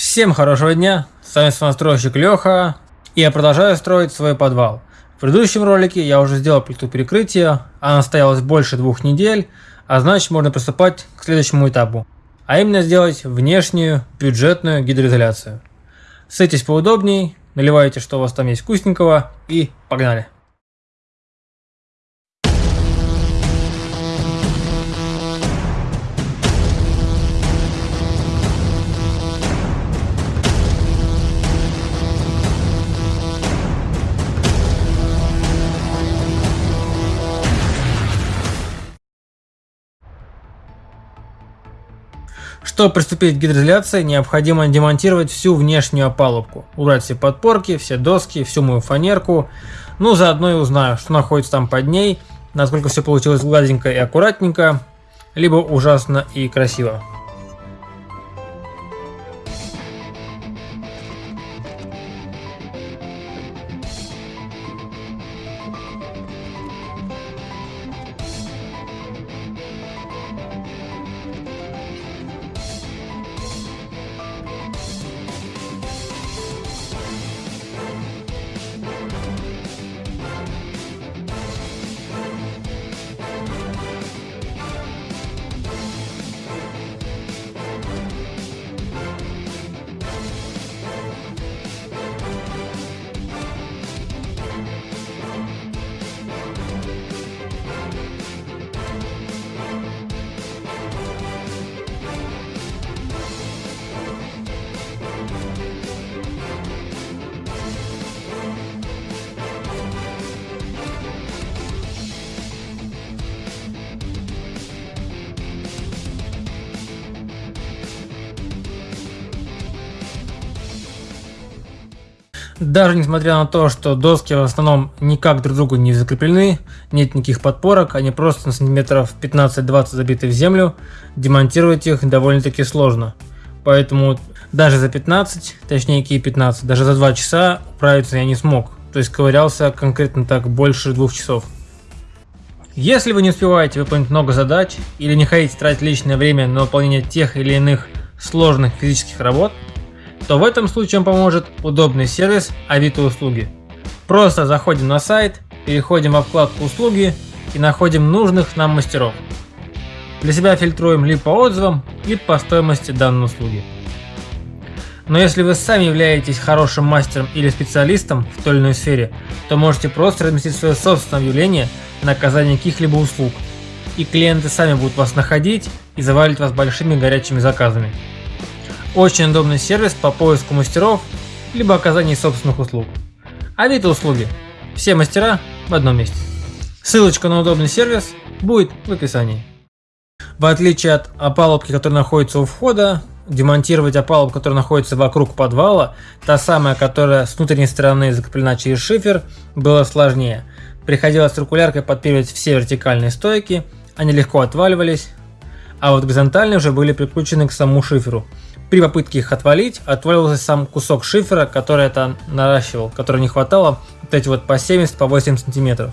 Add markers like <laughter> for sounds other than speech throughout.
Всем хорошего дня, с вами самостройщик Леха, и я продолжаю строить свой подвал. В предыдущем ролике я уже сделал плиту перекрытия, она стоялась больше двух недель, а значит можно приступать к следующему этапу, а именно сделать внешнюю бюджетную гидроизоляцию. Садитесь поудобней, наливайте что у вас там есть вкусненького и погнали! Чтобы приступить к гидроизоляции, необходимо демонтировать всю внешнюю опалубку, убрать все подпорки, все доски, всю мою фанерку, ну заодно и узнаю, что находится там под ней, насколько все получилось гладенько и аккуратненько, либо ужасно и красиво. Даже несмотря на то, что доски в основном никак друг другу не закреплены, нет никаких подпорок, они просто на сантиметров 15-20 забиты в землю, демонтировать их довольно-таки сложно. Поэтому даже за 15, точнее какие 15, даже за 2 часа управиться я не смог. То есть ковырялся конкретно так больше двух часов. Если вы не успеваете выполнить много задач или не хотите тратить личное время на выполнение тех или иных сложных физических работ, то в этом случае поможет удобный сервис Авито услуги. Просто заходим на сайт, переходим во вкладку услуги и находим нужных нам мастеров. Для себя фильтруем либо по отзывам, либо по стоимости данной услуги. Но если вы сами являетесь хорошим мастером или специалистом в той или иной сфере, то можете просто разместить свое собственное объявление на оказание каких-либо услуг, и клиенты сами будут вас находить и завалить вас большими горячими заказами. Очень удобный сервис по поиску мастеров, либо оказанию собственных услуг. Авито услуги. Все мастера в одном месте. Ссылочка на удобный сервис будет в описании. В отличие от опалубки, которая находится у входа, демонтировать опалубку, которая находится вокруг подвала, та самая, которая с внутренней стороны закреплена через шифер, было сложнее. Приходилось циркуляркой подпиливать все вертикальные стойки, они легко отваливались, а вот горизонтальные уже были прикручены к самому шиферу. При попытке их отвалить, отвалился сам кусок шифера, который это наращивал, который не хватало, вот эти вот по 70, по 8 сантиметров.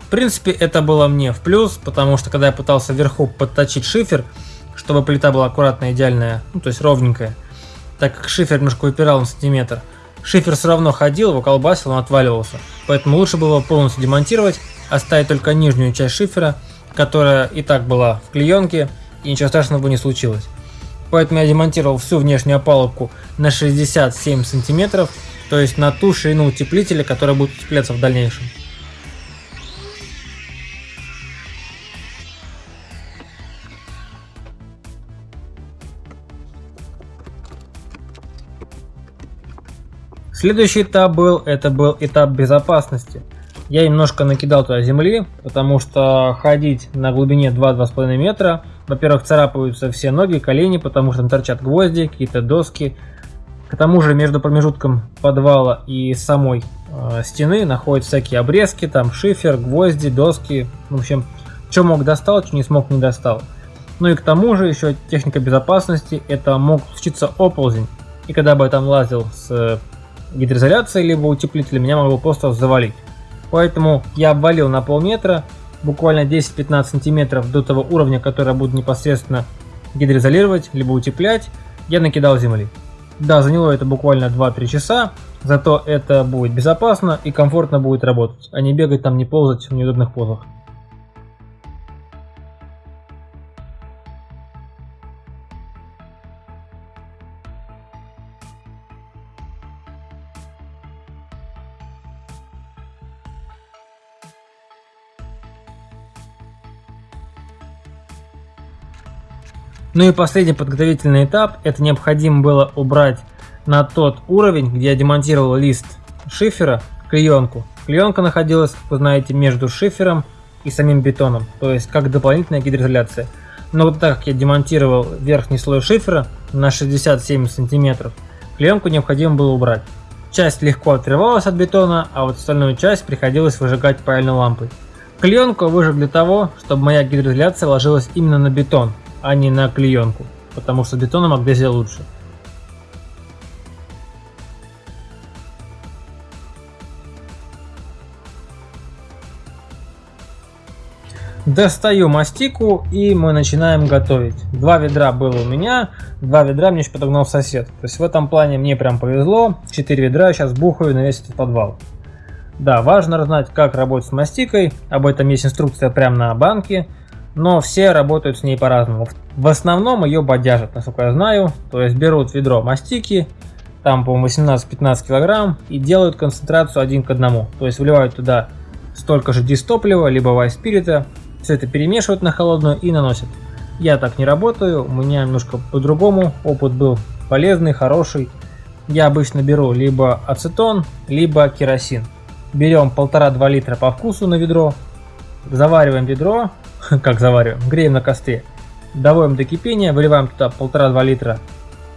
В принципе, это было мне в плюс, потому что когда я пытался вверху подточить шифер, чтобы плита была аккуратная, идеальная, ну то есть ровненькая, так как шифер немножко выпирал на сантиметр, шифер все равно ходил, его колбасил, он отваливался. Поэтому лучше было полностью демонтировать, оставить только нижнюю часть шифера, которая и так была в клеенке, и ничего страшного бы не случилось. Поэтому я демонтировал всю внешнюю опалубку на 67 сантиметров, то есть на ту ширину утеплителя, которая будет утепляться в дальнейшем. Следующий этап был, это был этап безопасности. Я немножко накидал туда земли, потому что ходить на глубине 2-2,5 метра, во-первых, царапаются все ноги, колени, потому что там торчат гвозди, какие-то доски. К тому же между промежутком подвала и самой э, стены находятся всякие обрезки, там шифер, гвозди, доски. В общем, что мог достал, что не смог не достал. Ну и к тому же еще техника безопасности, это мог случиться оползень. И когда бы я там лазил с гидроизоляцией либо утеплителем, меня могло просто завалить. Поэтому я обвалил на полметра, буквально 10-15 сантиметров до того уровня, который я буду непосредственно гидроизолировать, либо утеплять, я накидал земли. Да, заняло это буквально 2-3 часа, зато это будет безопасно и комфортно будет работать, а не бегать там, не ползать в неудобных позах. Ну и последний подготовительный этап, это необходимо было убрать на тот уровень, где я демонтировал лист шифера, клеенку. Клеенка находилась, вы знаете, между шифером и самим бетоном, то есть как дополнительная гидроизоляция. Но вот так как я демонтировал верхний слой шифера на 67 сантиметров, клеенку необходимо было убрать. Часть легко отрывалась от бетона, а вот остальную часть приходилось выжигать паяльной лампой. Клеенку выжег для того, чтобы моя гидроизоляция ложилась именно на бетон, а не на клеенку, потому что бетоном магнезия лучше. Достаю мастику и мы начинаем готовить. Два ведра было у меня, два ведра мне еще подогнал сосед. То есть в этом плане мне прям повезло. Четыре ведра сейчас бухаю на весь этот подвал. Да, важно знать, как работать с мастикой. Об этом есть инструкция прямо на банке но все работают с ней по-разному. В основном ее бодяжат, насколько я знаю, то есть берут ведро мастики, там, по-моему, 18-15 килограмм, и делают концентрацию один к одному. То есть вливают туда столько же дистоплива, либо вайспирита, все это перемешивают на холодную и наносят. Я так не работаю, у меня немножко по-другому, опыт был полезный, хороший. Я обычно беру либо ацетон, либо керосин. Берем 1,5-2 литра по вкусу на ведро, завариваем ведро, <laughs> как завариваем, греем на костре, доводим до кипения, выливаем туда 1,5-2 литра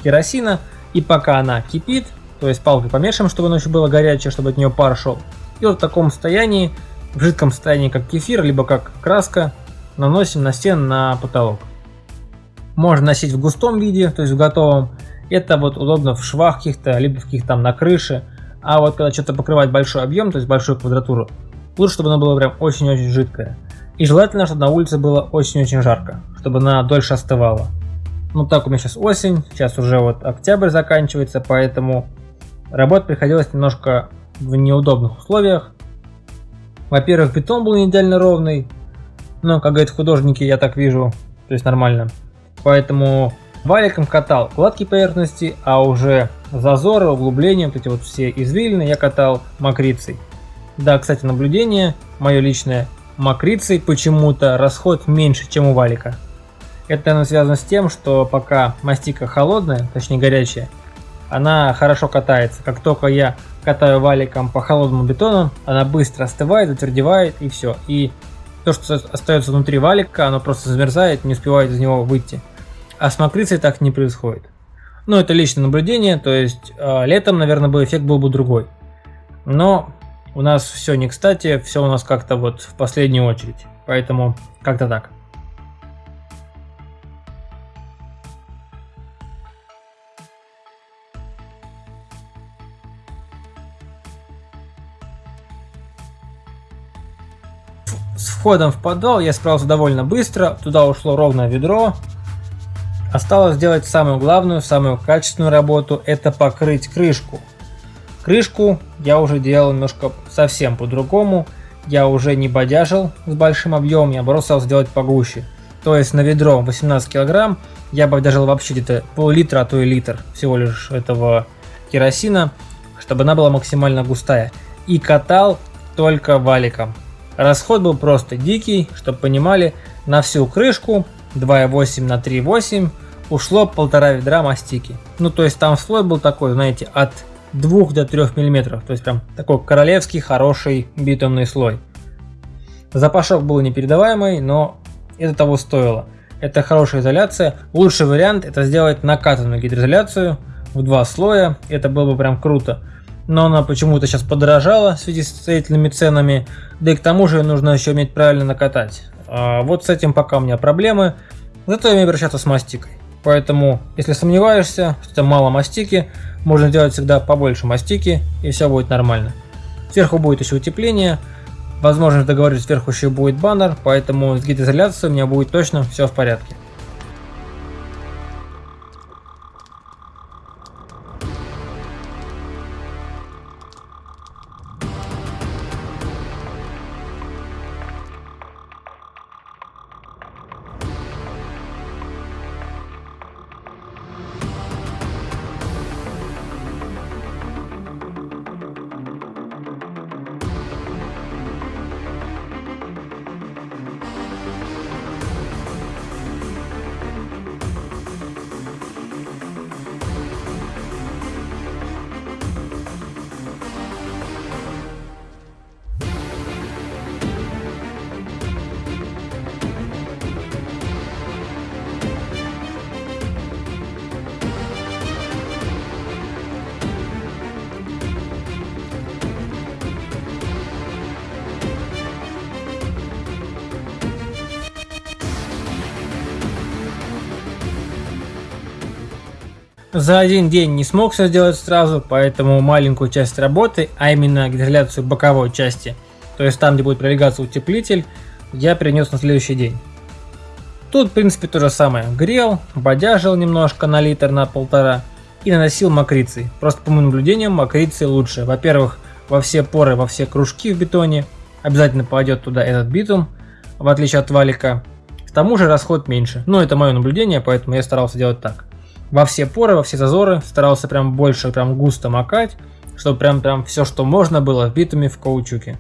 керосина, и пока она кипит, то есть палкой помешиваем, чтобы оно еще было горячее, чтобы от нее пар шел. И вот в таком состоянии, в жидком состоянии, как кефир, либо как краска, наносим на стену, на потолок. Можно носить в густом виде, то есть в готовом. Это вот удобно в швах каких-то, либо в каких-то там на крыше. А вот когда что-то покрывать большой объем, то есть большую квадратуру, лучше, чтобы оно было прям очень-очень жидкое. И желательно, чтобы на улице было очень-очень жарко, чтобы она дольше остывала. Ну так у меня сейчас осень, сейчас уже вот октябрь заканчивается, поэтому работать приходилось немножко в неудобных условиях. Во-первых, бетон был не идеально ровный, но, как говорят художники, я так вижу, то есть нормально. Поэтому валиком катал гладкие поверхности, а уже зазоры, углубления, вот эти вот все извилины я катал мокрицей. Да, кстати, наблюдение мое личное, макрицей почему-то расход меньше, чем у валика. Это наверное, связано с тем, что пока мастика холодная, точнее горячая, она хорошо катается. Как только я катаю валиком по холодному бетону, она быстро остывает, затвердевает и все. И то, что остается внутри валика, оно просто замерзает, не успевает из него выйти. А с макрицей так не происходит. Ну, это личное наблюдение, то есть э, летом, наверное, бы эффект был бы другой. Но у нас все не кстати, все у нас как-то вот в последнюю очередь. Поэтому как-то так. С входом в подвал я справился довольно быстро, туда ушло ровно ведро. Осталось сделать самую главную, самую качественную работу, это покрыть крышку. Крышку я уже делал немножко совсем по-другому. Я уже не бодяжил с большим объемом, я бросил сделать погуще. То есть на ведро 18 килограмм я бодяжил вообще где-то пол-литра, а то и литр всего лишь этого керосина, чтобы она была максимально густая. И катал только валиком. Расход был просто дикий, чтобы понимали, на всю крышку 2,8 на 3,8 ушло полтора ведра мастики. Ну то есть там слой был такой, знаете, от 2 до 3 мм, то есть прям такой королевский хороший битумный слой. Запашок был непередаваемый, но это того стоило. Это хорошая изоляция. Лучший вариант это сделать накатанную гидроизоляцию в два слоя. Это было бы прям круто. Но она почему-то сейчас подорожала в связи с строительными ценами. Да и к тому же нужно еще уметь правильно накатать. А вот с этим пока у меня проблемы. Зато я умею обращаться с мастикой. Поэтому, если сомневаешься, что это мало мастики, можно сделать всегда побольше мастики, и все будет нормально. Сверху будет еще утепление, возможно договорюсь, сверху еще будет баннер, поэтому с гидроизоляцией у меня будет точно все в порядке. За один день не смог все сделать сразу, поэтому маленькую часть работы, а именно гидроляцию боковой части, то есть там, где будет пролегаться утеплитель, я перенес на следующий день. Тут, в принципе, то же самое. Грел, бодяжил немножко на литр, на полтора и наносил мокрицей. Просто по моим наблюдениям мокрицы лучше. Во-первых, во все поры, во все кружки в бетоне обязательно пойдет туда этот битум, в отличие от валика. К тому же расход меньше. Но это мое наблюдение, поэтому я старался делать так во все поры, во все зазоры, старался прям больше, прям густо макать, чтобы прям прям все, что можно было в битуме в каучуке.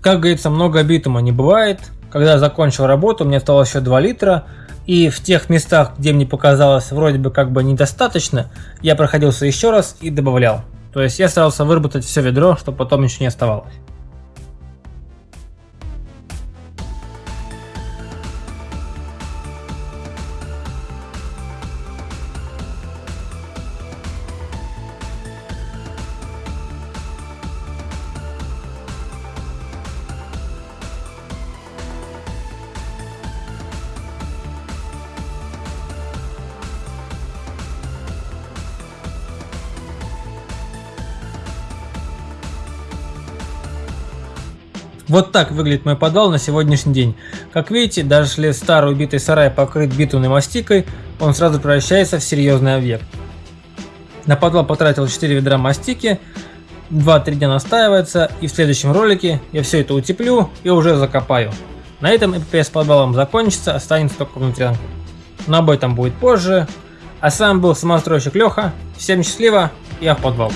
Как говорится, много битума не бывает. Когда я закончил работу, мне осталось еще 2 литра, и в тех местах, где мне показалось вроде бы как бы недостаточно, я проходился еще раз и добавлял. То есть я старался выработать все ведро, чтобы потом ничего не оставалось. Вот так выглядит мой подвал на сегодняшний день. Как видите, даже если старый убитый сарай покрыт битумной мастикой, он сразу превращается в серьезный объект. На подвал потратил 4 ведра мастики, 2-3 дня настаивается, и в следующем ролике я все это утеплю и уже закопаю. На этом эпопея подвалом закончится, останется только внутрянка. Но об этом будет позже. А с вами был самостройщик Леха. Всем счастливо, я в подвал.